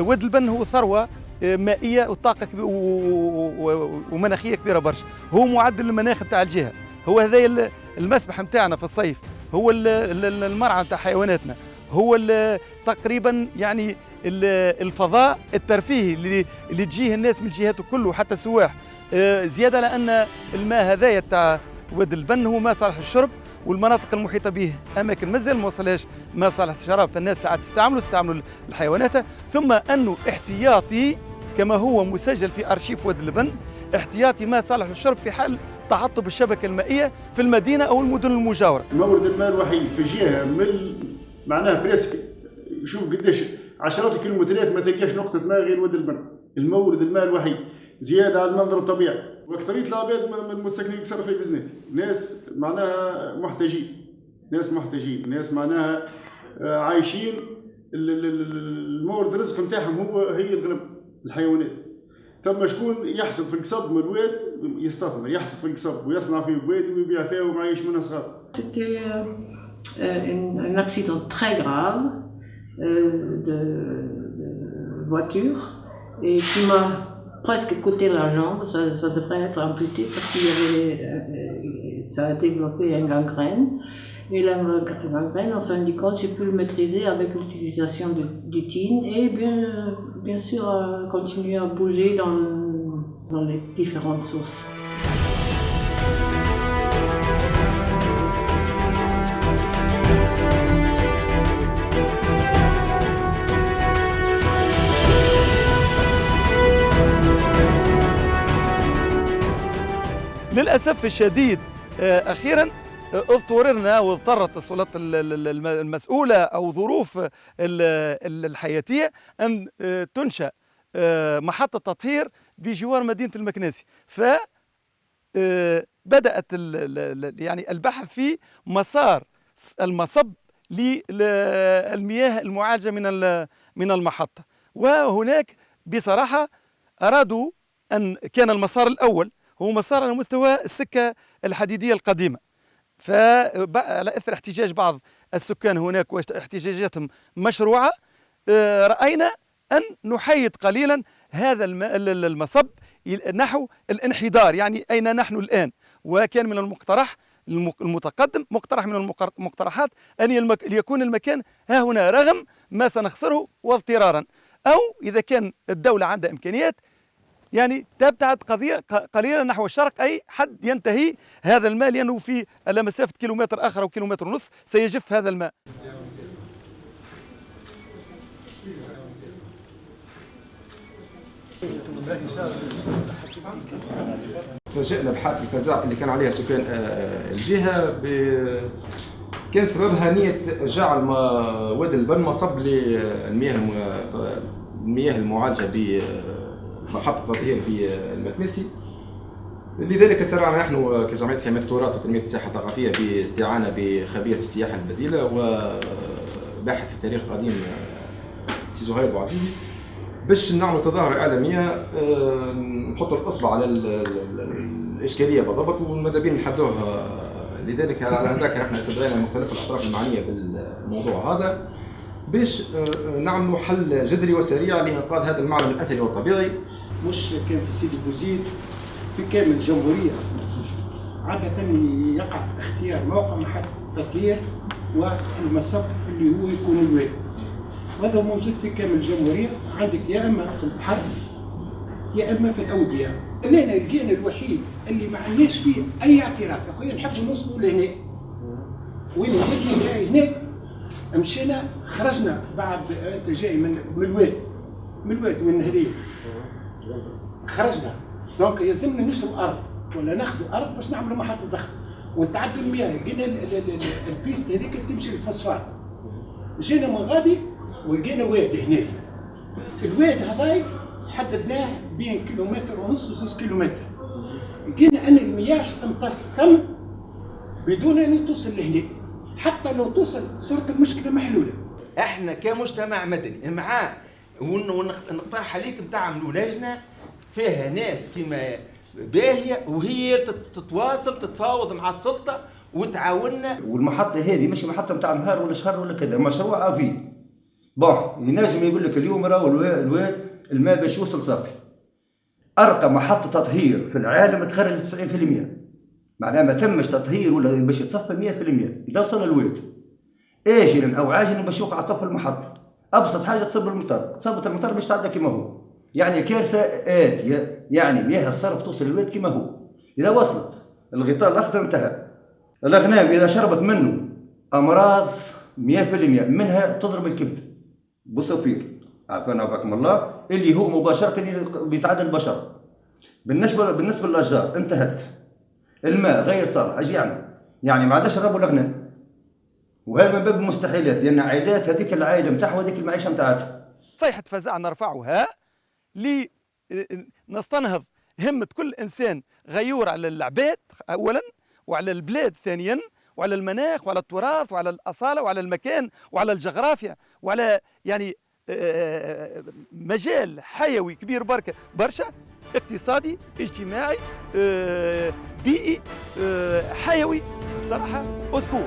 البن هو ثروة مائية وطاقة ومناخية كبيرة برشا. هو معدل المناخ نتاع الجهة. هو هذا المسبح نتاعنا في الصيف. هو المرعى نتاع حيواناتنا. هو تقريبا يعني الفضاء الترفيهي اللي, اللي تجيه الناس من الجهات كله حتى السواح. آه، زيادة لأن الماء هذايا تاع واد البن هو ما صالح للشرب والمناطق المحيطة به أماكن مازال ما وصلهاش ما صالح الشراب. فالناس ساعات تستعملوا تستعملوا الحيوانات. ثم انه احتياطي كما هو مسجل في أرشيف واد البن احتياطي ما صالح للشرب في حال تعطب الشبكة المائية في المدينة أو المدن المجاورة. مورد الماء الوحيد في جهة من معناها بريسك شوف قديش عشرات الكيلومترات ما تلقاش نقطة ماء غير واد البن المورد الماء الوحيد زيادة على المنظر الطبيعي. واكثريه العباد المساكنين يكسروا في بزنات ناس معناها محتاجين. ناس محتاجين. ناس معناها آه، عايشين. المورد الرزق نتاعهم هو هي الغنم الحيوانات. ثم شكون يحصد في القصب من الواد يستثمر. يحصد في القصب ويصنع فيه بواد ويبيع فيه ومعيش منها صغار. Un, un, accident très grave euh, de, de, voiture. Et qui m'a presque coûté la jambe. Ça, devrait être amputé parce qu'il y avait, euh, ça a développé une gangrène. Et la gangrène, en fin de compte, j'ai pu le maîtriser avec l'utilisation du TIN et bien, bien sûr euh, continuer à bouger dans, dans les différentes sources. للأسف الشديد أخيرا اضطررنا واضطرت السلطات المسؤولة أو ظروف الحياتية أن تنشأ محطة تطهير بجوار مدينة المكناسي ف بدأت يعني البحث في مسار المصب للمياه المعالجة من من المحطة. وهناك بصراحة أرادوا أن كان المسار الأول هو مسار على مستوى السكة الحديدية القديمة. فعلى إثر احتجاج بعض السكان هناك واحتجاجاتهم مشروعة آه، رأينا أن نحيد قليلا هذا المصب نحو الانحدار. يعني أين نحن الآن؟ وكان من المقترح المتقدم مقترح من المقترحات أن يكون المكان ها هنا رغم ما سنخسره واضطرارا. أو إذا كان الدولة عندها إمكانيات يعني تبتعد قضية قليلا نحو الشرق أي حد ينتهي هذا الماء لأنه في على مسافة كيلومتر آخر أو كيلومتر ونص سيجف هذا الماء. تفاجئنا بحالة الفزع اللي كان عليها سكان آه، الجهة ب... كان سببها نية جعل وادي البن مصب للمياه المياه المعالجة ب محطة تطهير في المكنسي. لذلك سرعنا نحن كجمعية حماية التراث وتنمية السياحة الثقافية باستعانة بخبير في السياحة البديلة وباحث في التاريخ القديم سي زهير بوعزيزي باش نعمل تظاهرة إعلامية آه، نحط الإصبع على الإشكالية بالضبط وماذا بين نحدوها. لذلك على هذاك إحنا استدعينا مختلف الأطراف المعنية بالموضوع هذا باش آه، نعملوا حل جذري وسريع لإنقاذ هذا المعلم الأثري والطبيعي. مش كان في سيدي بوزيد في كامل الجمهورية. عادة يقع اختيار موقع محطة التطهير والمصب اللي هو يكون الواد وهذا موجود في كامل الجمهورية. عندك يا إما في البحر يا إما في الأودية. أنا الكيان الوحيد اللي ما عندناش فيه أي اعتراف. يا خويا نحب نوصلوا لهنا وين جاي هناك. مشينا خرجنا بعد انت جاي من الواد من الواد من الهدية. خرجنا. donc يلزمنا نشري أرض ولا ناخذ أرض باش نعملوا محطة ضغط ونتعدوا المياه. لقينا ال piste هذيك تمشي للفوسفات جينا من غادي ولقينا واد هنا الواد هذاك حددناه بين كيلومتر ونص و 6 كيلومتر. لقينا أن المياه تمتص تم بدون أن توصل لهنا. حتى لو توصل صورة المشكلة محلولة. إحنا كمجتمع مدني معاه ونقترح عليك تعملوا لجنة فيها ناس كما باهية وهي تتواصل تتفاوض مع السلطة وتعاوننا. والمحطة هذه مش محطة نتاع نهار ولا شهر ولا كذا مشروع افي بون ينجم يقول لك اليوم راهو الوا- الواد الماء باش يوصل صافي. أرقى محطة تطهير في العالم تخرج 90% معناها ما تمش تطهير ولا باش يتصفى 100% إذا وصل الواد اجلا أو عاجلا باش يوقع طفل المحطة. أبسط حاجة تصب المطر. تصبت المطر باش تعدى كما هو. يعني الكارثه آتية يعني مياه الصرف توصل للواد كما هو. إذا وصلت الغطاء الأخضر انتهى. الأغنام إذا شربت منه أمراض 100% منها تضرب الكبد. بوصفيك عافانا وعافاكم الله. اللي هو مباشرة بيتعدى البشر. بالنسبة بالنسبة للأشجار انتهت. الماء غير صالح إيش يعني؟ يعني ما عادش نربوا الأغنام. وهذا باب المستحيلات لأن عائلات هذيك العائلة نتاعها وهذيك المعيشة نتاعها صيحة فزع نرفعها لنستنهض همة كل إنسان غيور على العباد أولا وعلى البلاد ثانيا وعلى المناخ وعلى التراث وعلى الأصالة وعلى المكان وعلى الجغرافيا وعلى يعني آه، مجال حيوي كبير بركة برشا اقتصادي اجتماعي آه، بيئي آه، حيوي بصراحة أذكور